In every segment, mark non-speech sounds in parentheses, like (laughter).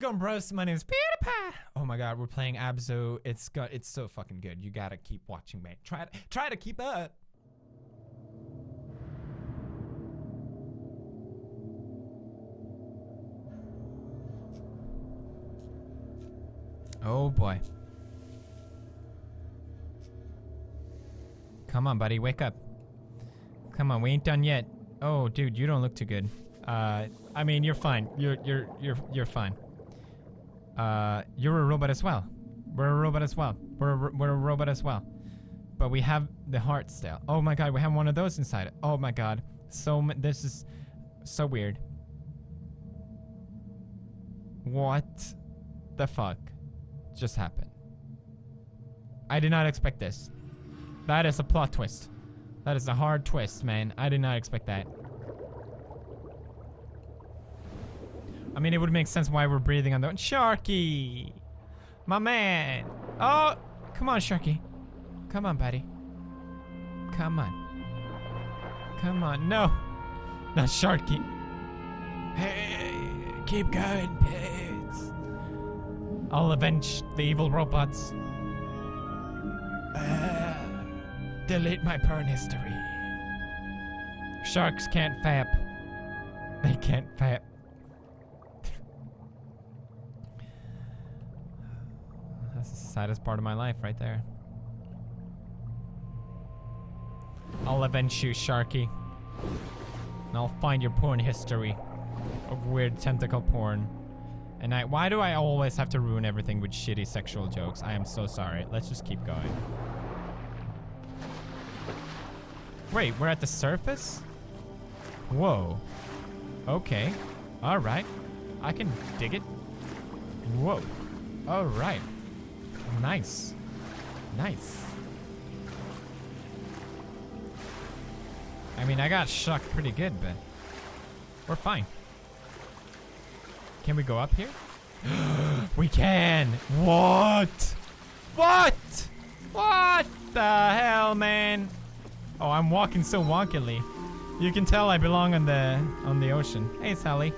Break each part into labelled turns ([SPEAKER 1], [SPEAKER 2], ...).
[SPEAKER 1] Welcome, bros. My name is PewDiePie. Oh my god, we're playing Abzu. It's got it's so fucking good. You gotta keep watching, man. Try to try to keep up. Oh boy. Come on, buddy, wake up. Come on, we ain't done yet. Oh, dude, you don't look too good. Uh, I mean, you're fine. You're you're you're you're fine. Uh, you're a robot as well. We're a robot as well. We're a, we're a robot as well. But we have the heart still. Oh my god, we have one of those inside. Oh my god. So this is so weird. What the fuck just happened? I did not expect this. That is a plot twist. That is a hard twist, man. I did not expect that. I mean, it would make sense why we're breathing on the Sharky, my man. Oh, come on, Sharky. Come on, buddy. Come on. Come on. No, not Sharky. Hey, keep going, pets. I'll avenge the evil robots. Uh, delete my porn history. Sharks can't fap. They can't fap. That's the saddest part of my life right there. I'll avenge you, Sharky. And I'll find your porn history of weird tentacle porn. And I- why do I always have to ruin everything with shitty sexual jokes? I am so sorry. Let's just keep going. Wait, we're at the surface? Whoa. Okay. Alright. I can dig it. Whoa. Alright. Nice. Nice. I mean, I got shocked pretty good, but we're fine. Can we go up here? (gasps) we can. What? What? What the hell, man? Oh, I'm walking so wonkily. You can tell I belong on the on the ocean. Hey, Sally.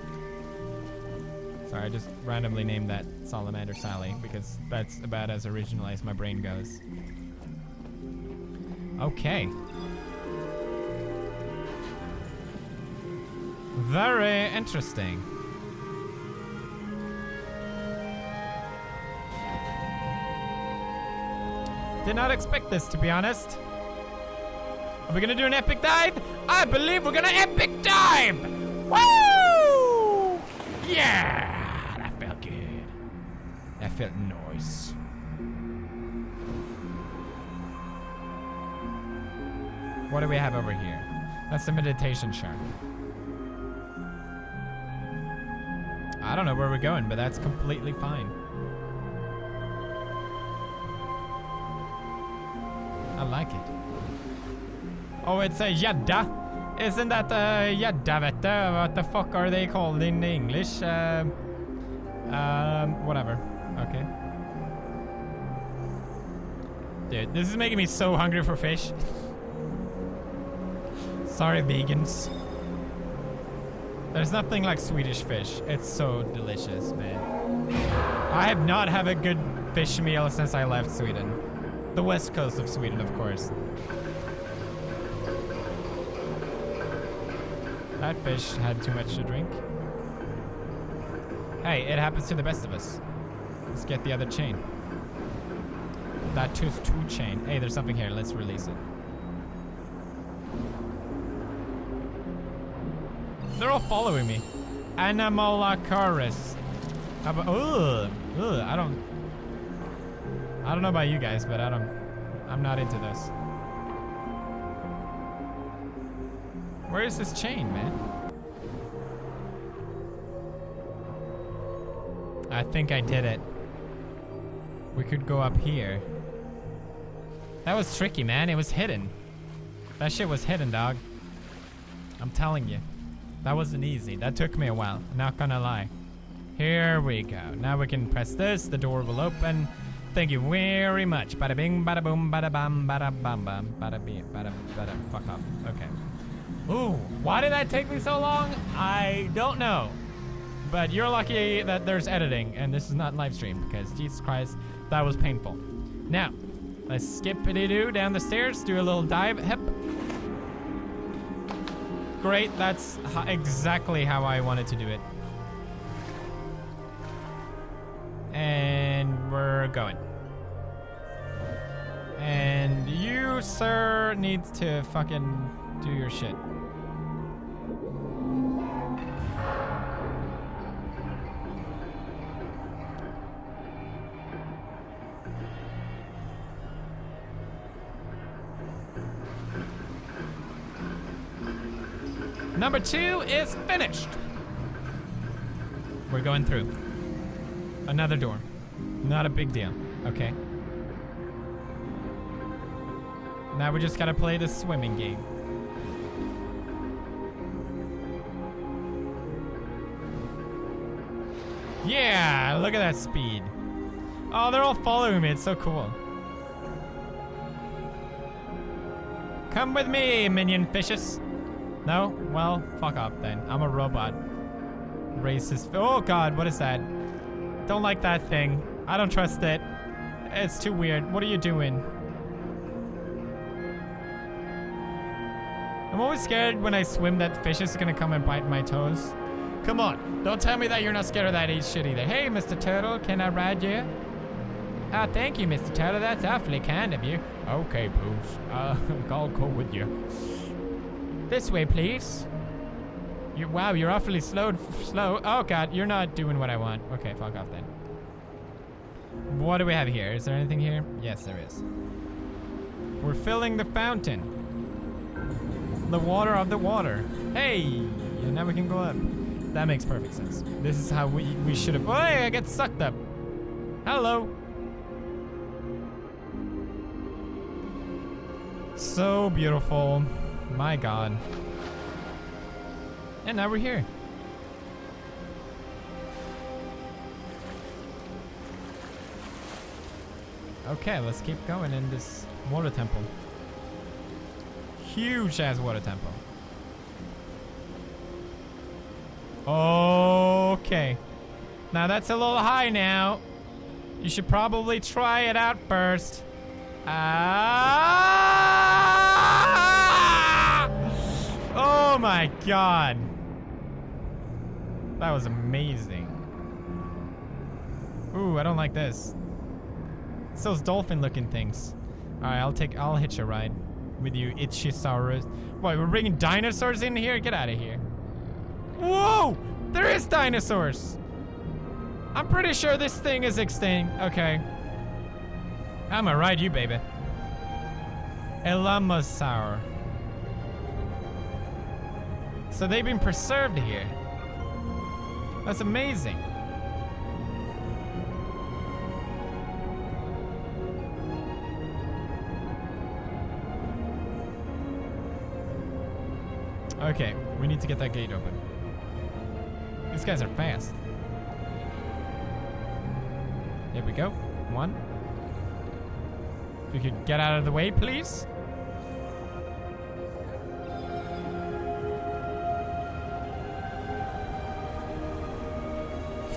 [SPEAKER 1] Sorry, I just randomly named that Salamander Sally because that's about as original as my brain goes. Okay. Very interesting. Did not expect this, to be honest. Are we gonna do an epic dive? I believe we're gonna epic dive! Woo! Yeah! That felt good. That felt nice. What do we have over here? That's the meditation shark. I don't know where we're going, but that's completely fine. I like it. Oh, it's a yadda. Isn't that a yadda? What the fuck are they called in English? Um, um, whatever. Okay. Dude, this is making me so hungry for fish. (laughs) Sorry, vegans. There's nothing like Swedish fish. It's so delicious, man. I have not had a good fish meal since I left Sweden. The west coast of Sweden, of course. That fish had too much to drink. Hey, it happens to the best of us. Let's get the other chain. That tooth two chain. Hey, there's something here. Let's release it. They're all following me. Anomalocaris. How about? Ugh, ugh. I don't. I don't know about you guys, but I don't. I'm not into this. Where is this chain, man? I think I did it. We could go up here. That was tricky, man. It was hidden. That shit was hidden, dog. I'm telling you. That wasn't easy. That took me a while. Not gonna lie. Here we go. Now we can press this. The door will open. Thank you very much. Bada bing, bada boom, bada bam, bada bam bam, bada bing, bada bada. Fuck up. Okay. Ooh, why did that take me so long? I don't know. but you're lucky that there's editing and this is not live stream because Jesus Christ, that was painful. Now, let's skip it doo down the stairs, do a little dive. Hep. Great, that's exactly how I wanted to do it. And we're going. And you, sir, needs to fucking do your shit. Number two is finished. We're going through. Another door. Not a big deal. Okay. Now we just gotta play the swimming game. Yeah, look at that speed. Oh, they're all following me. It's so cool. Come with me, minion fishes. No? Well, fuck up then. I'm a robot. Racist. Oh god, what is that? Don't like that thing. I don't trust it. It's too weird. What are you doing? I'm always scared when I swim that fish is gonna come and bite my toes. Come on, don't tell me that you're not scared of that eat shit either. Hey, Mr. Turtle, can I ride you? Ah, thank you, Mr. Turtle. That's awfully kind of you. Okay, Poops. Uh, (laughs) I'll go with you. This way, please. You, wow, you're awfully slow. Slow. Oh god, you're not doing what I want. Okay, fuck off then. What do we have here? Is there anything here? Yes, there is. We're filling the fountain. The water of the water. Hey, and now we can go up. That makes perfect sense. This is how we we should have. Oh, I get sucked up. Hello. So beautiful. My god. And now we're here. Okay, let's keep going in this water temple. Huge ass water temple. Okay. Now that's a little high now. You should probably try it out first. Ah! My god. That was amazing. Ooh, I don't like this. It's those dolphin looking things. Alright, I'll take I'll hitch a ride with you, Ichisaurus. What, we're bringing dinosaurs in here? Get out of here. Whoa! There is dinosaurs! I'm pretty sure this thing is extinct. Okay. I'ma ride you, baby. Elamasaur. So they've been preserved here. That's amazing. Okay, we need to get that gate open. These guys are fast. There we go. One. If you could get out of the way, please.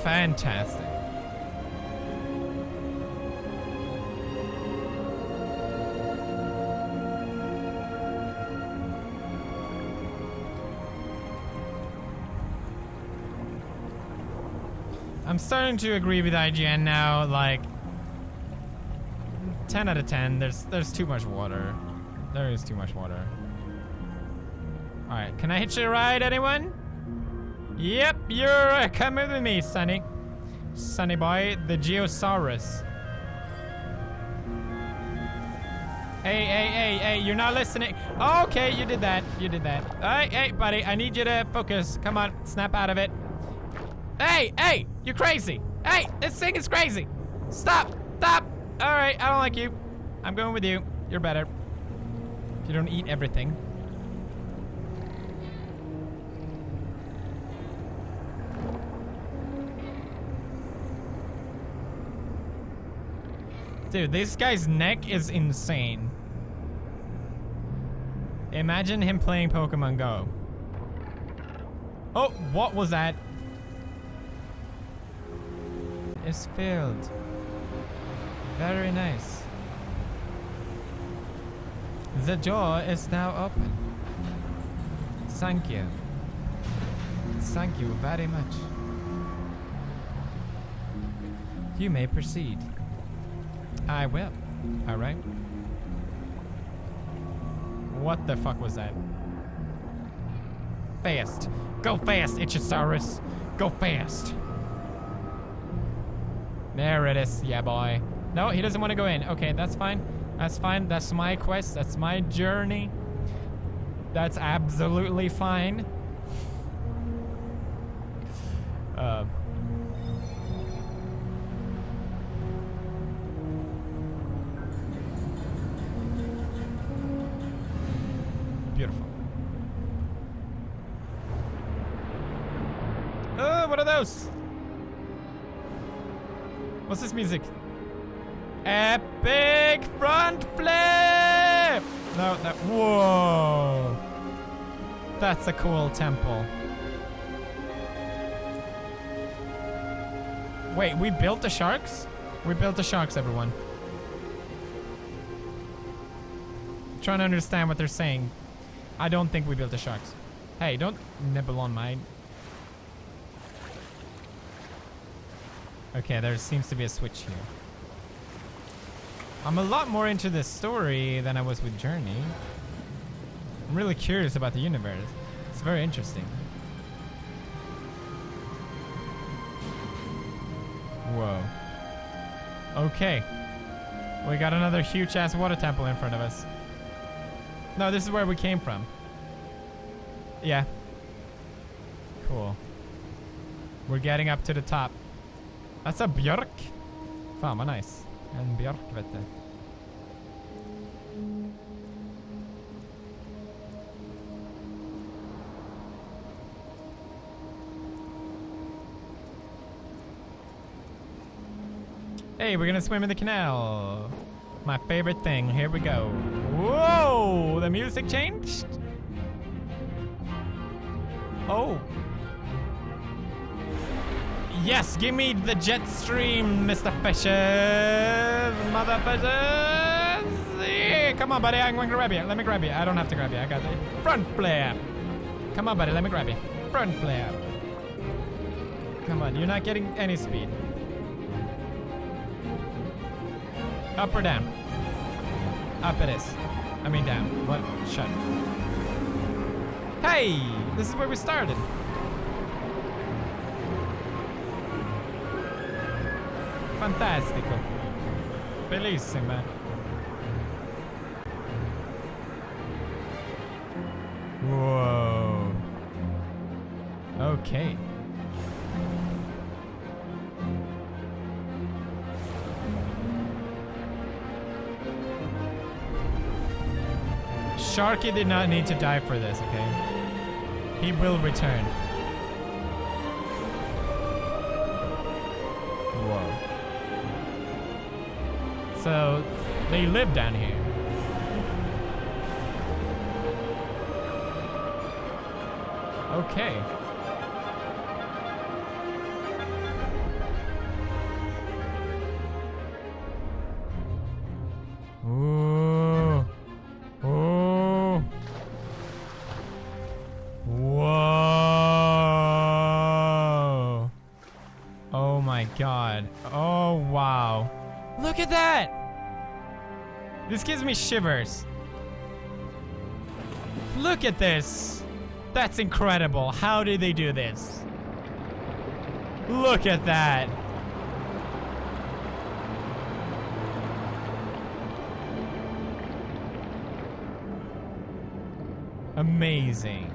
[SPEAKER 1] Fantastic. I'm starting to agree with IGN now. Like, 10 out of 10. There's there's too much water. There is too much water. All right, can I hitch a ride, anyone? Yep, you're uh, coming with me, Sonny. Sonny boy, the Geosaurus. Hey, hey, hey, hey, you're not listening. Okay, you did that. You did that. Hey, hey, buddy, I need you to focus. Come on, snap out of it. Hey, hey, you're crazy. Hey, this thing is crazy. Stop, stop. All right, I don't like you. I'm going with you. You're better. If you don't eat everything. Dude, this guy's neck is insane. Imagine him playing Pokemon Go. Oh, what was that? is filled. Very nice. The door is now open. Thank you. Thank you very much. You may proceed. I will. Alright. What the fuck was that? Fast. Go fast, Ichisaurus. Go fast. There it is. Yeah, boy. No, he doesn't want to go in. Okay, that's fine. That's fine. That's my quest. That's my journey. That's absolutely fine. Uh, music? Epic front flip! No, that. Whoa. That's a cool temple. Wait, we built the sharks? We built the sharks, everyone. trying to understand what they're saying. I don't think we built the sharks. Hey, don't nibble on mine. Okay, there seems to be a switch here. I'm a lot more into this story than I was with Journey. I'm really curious about the universe. It's very interesting. Whoa. Okay. We got another huge ass water temple in front of us. No, this is where we came from. Yeah. Cool. We're getting up to the top. That's a björk. Fan vad nice. En björk vet du. Hey, we're gonna swim in the canal. My favorite thing. Here we go. Whoa! The music changed? Oh. Yes, give me the jet stream, Mr. Fisher. Mother Fisher. Yeah, come on, buddy. I'm going to grab you. Let me grab you. I don't have to grab you. I got the front flip. Come on, buddy. Let me grab you. Front flip. Come on. You're not getting any speed. Up or down? Up it is. I mean down. What? Shut. Hey! This is where we started. Fantastico. Bellissima. Whoa. Okay. Sharky did not need to die for this, okay? He will return. So, they live down here. Okay. Ooh. Ooh. Whoa. Oh my god. Oh wow. Look at that! This gives me shivers. Look at this. That's incredible. How did they do this? Look at that. Amazing.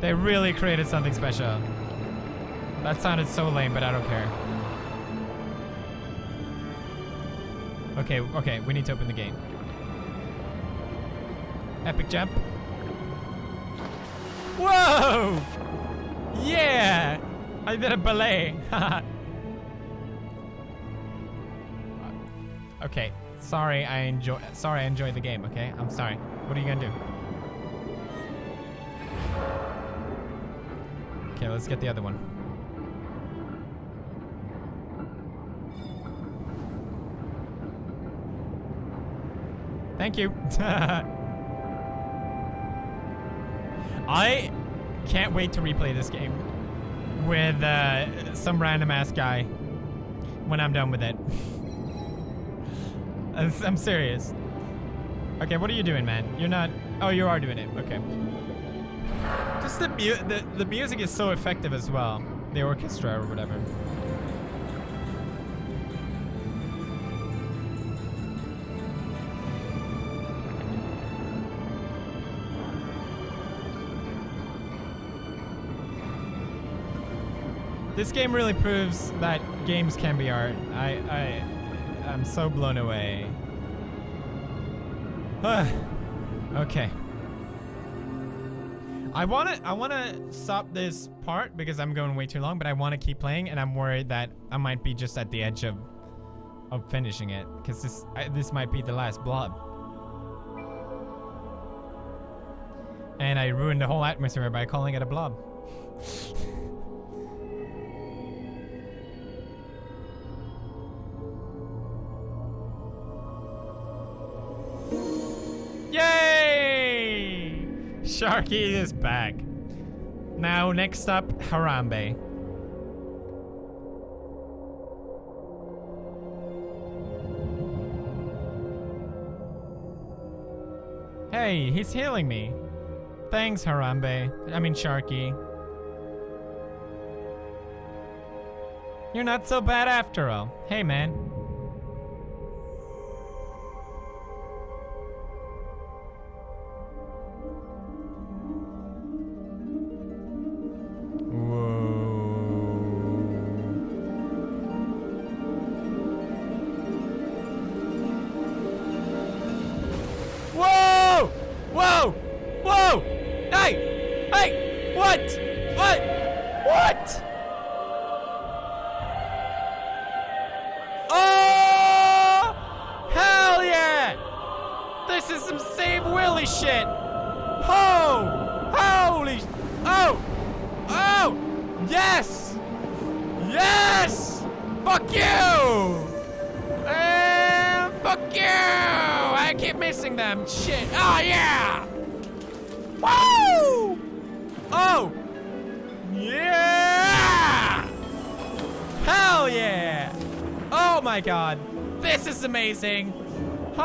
[SPEAKER 1] They really created something special. That sounded so lame, but I don't care. Okay, okay, we need to open the gate. Epic jump. Whoa! Yeah! I did a ballet. (laughs) okay, sorry I enjoy sorry I enjoyed the game, okay? I'm sorry. What are you gonna do? Okay, let's get the other one. Thank you. I can't wait to replay this game with uh, some random ass guy when I'm done with it. (laughs) I'm serious. Okay, what are you doing, man? You're not. Oh, you are doing it. Okay. Just the mu- the the music is so effective as well. The orchestra or whatever. This game really proves that games can be art. I I I'm so blown away. (sighs) okay. I want to I want to stop this part because I'm going way too long, but I want to keep playing and I'm worried that I might be just at the edge of of finishing it cuz this I, this might be the last blob. And I ruined the whole atmosphere by calling it a blob. (laughs) Sharky is back. Now, next up, Harambe. Hey, he's healing me. Thanks, Harambe. I mean, Sharky. You're not so bad after all. Hey, man. Hell yeah! Oh my god. This is amazing. Oh!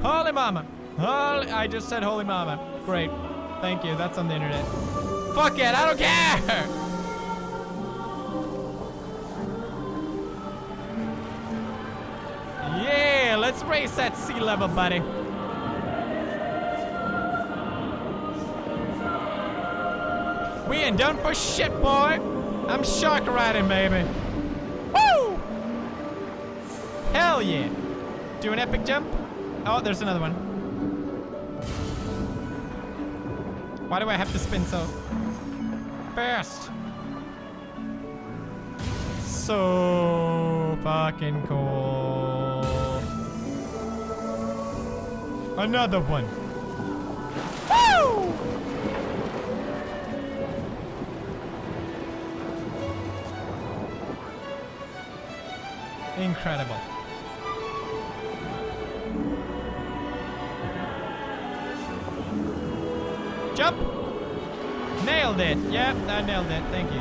[SPEAKER 1] Holy mama. Holy, I just said holy mama. Great. Thank you. That's on the internet. Fuck it. I don't care. Yeah, let's race that sea level, buddy. We ain't done for shit, boy. I'm shark riding, baby. Woo! Hell yeah. Do an epic jump. Oh, there's another one. Why do I have to spin so fast? So fucking cool. Another one. Incredible. Jump! Nailed it. Yep, I nailed it. Thank you.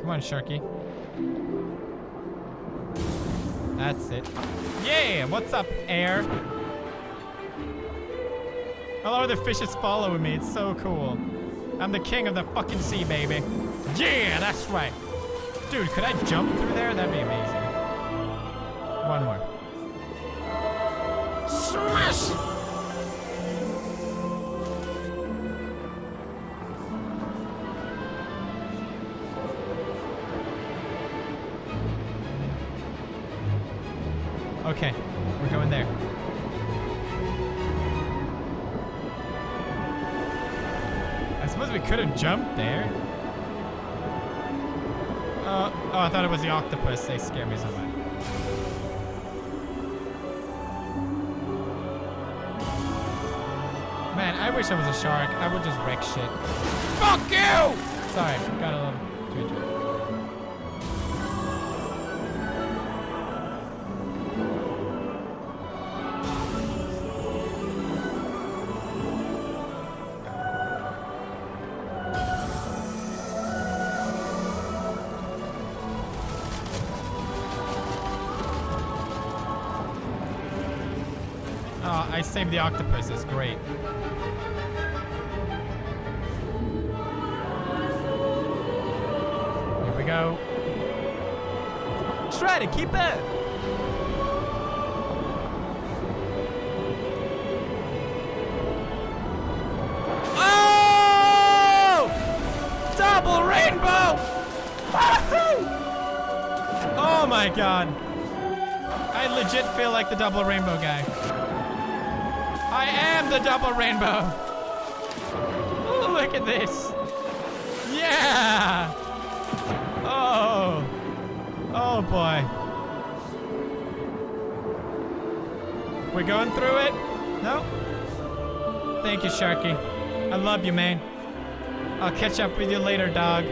[SPEAKER 1] Come on, Sharky. That's it. Yeah, what's up, air? Love the fishes following me. It's so cool. I'm the king of the fucking sea, baby. Yeah, that's right. Dude, could I jump through there? That'd be amazing. One more. could have jumped there. Uh, oh, I thought it was the octopus. They scared me so much. Man, I wish I was a shark. I would just wreck shit. Fuck you! Sorry, got a little too. Saved the octopus. is great. Here we go. Try to keep it. Oh! Double rainbow! (laughs) Oh my god. I legit feel like the double rainbow guy. I am the double rainbow. Oh, look at this. Yeah. Oh. Oh boy. We're going through it? No? Thank you, Sharky. I love you, man. I'll catch up with you later, dog.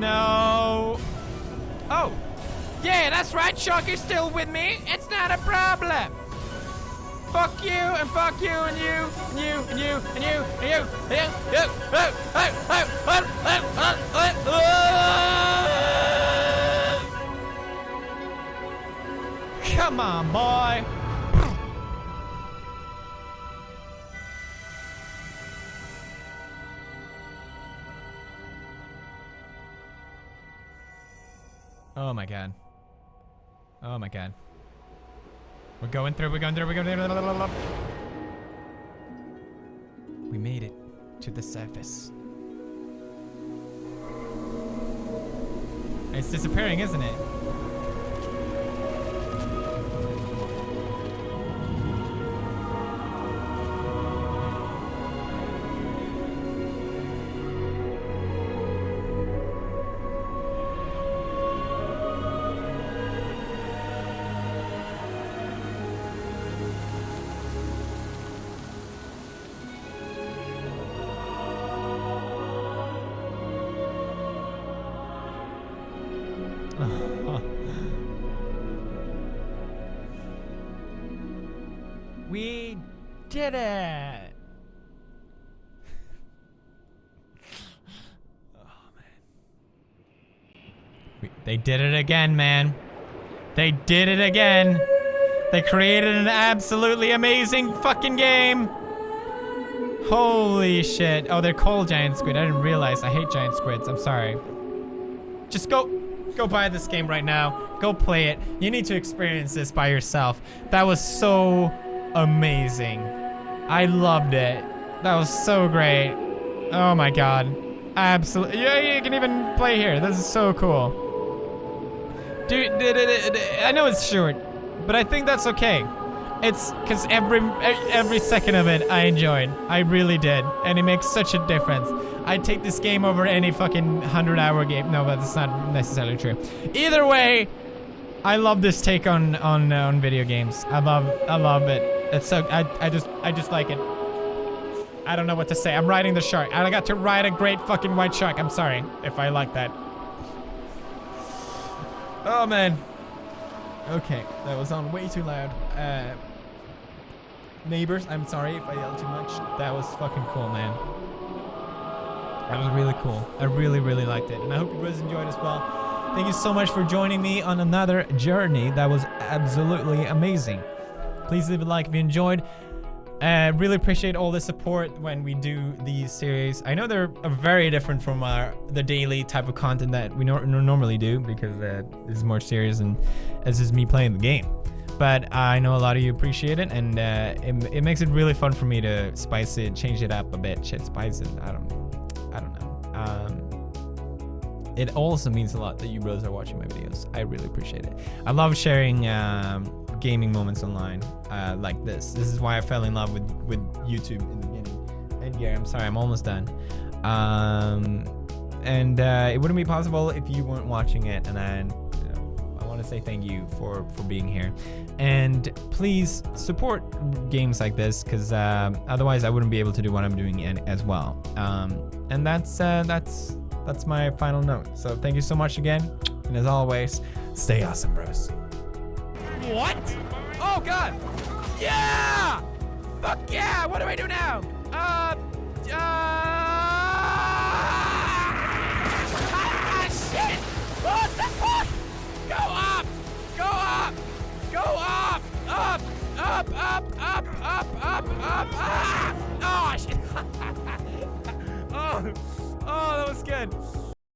[SPEAKER 1] No. Oh. That's right. Sharky's still with me. It's not a problem. Fuck you and fuck you and you and you and you and you and you and you. you. Oh, oh, oh, oh, oh, Oh my god. We're going through, we're going through, we're going through. We made it to the surface. It's disappearing, isn't it? Did it! oh, man. We, they did it again, man. They did it again. They created an absolutely amazing fucking game. Holy shit. Oh, they're called giant squid. I didn't realize. I hate giant squids. I'm sorry. Just go go buy this game right now. Go play it. You need to experience this by yourself. That was so amazing. I loved it. That was so great. Oh my god. Absolutely. Yeah, you can even play here. This is so cool. Dude, I know it's short, but I think that's okay. It's because every every second of it I enjoyed. I really did, and it makes such a difference. I'd take this game over any fucking hundred hour game. No, but that's not necessarily true. Either way, I love this take on on uh, on video games. I love I love it. It's so I I just I just like it. I don't know what to say. I'm riding the shark. I got to ride a great fucking white shark. I'm sorry if I like that. Oh man. Okay, that was on way too loud. Uh, neighbors, I'm sorry if I yelled too much. That was fucking cool, man. That was really cool. I really, really liked it. And I hope you guys enjoyed as well. Thank you so much for joining me on another journey. That was absolutely amazing. Please leave a like if you enjoyed. Uh, really appreciate all the support when we do these series. I know they're very different from our, the daily type of content that we no normally do because uh, this is more serious and this is me playing the game. But I know a lot of you appreciate it, and uh, it, it makes it really fun for me to spice it, change it up a bit. Shit, spice it. I don't, know. It also means a lot that you brothers are watching my videos. I really appreciate it. I love sharing. Um, gaming moments online uh, like this. This is why I fell in love with, with YouTube in the beginning. And yeah, I'm sorry, I'm almost done. Um, and uh, it wouldn't be possible if you weren't watching it. And I, I want to say thank you for for being here, and please support games like this because um, otherwise I wouldn't be able to do what I'm doing in, as well. Um, and that's uh, that's that's my final note. So thank you so much again, and as always, stay awesome, bros. What? Oh God! Yeah! Fuck yeah! What do I do now? Uh, uh. Ah, shit! What the fuck? Go up! Go up! Go up! Up! Up! Up! Up! Up! Up! Up! Ah! (laughs) Oh shit! oh, oh, that was good.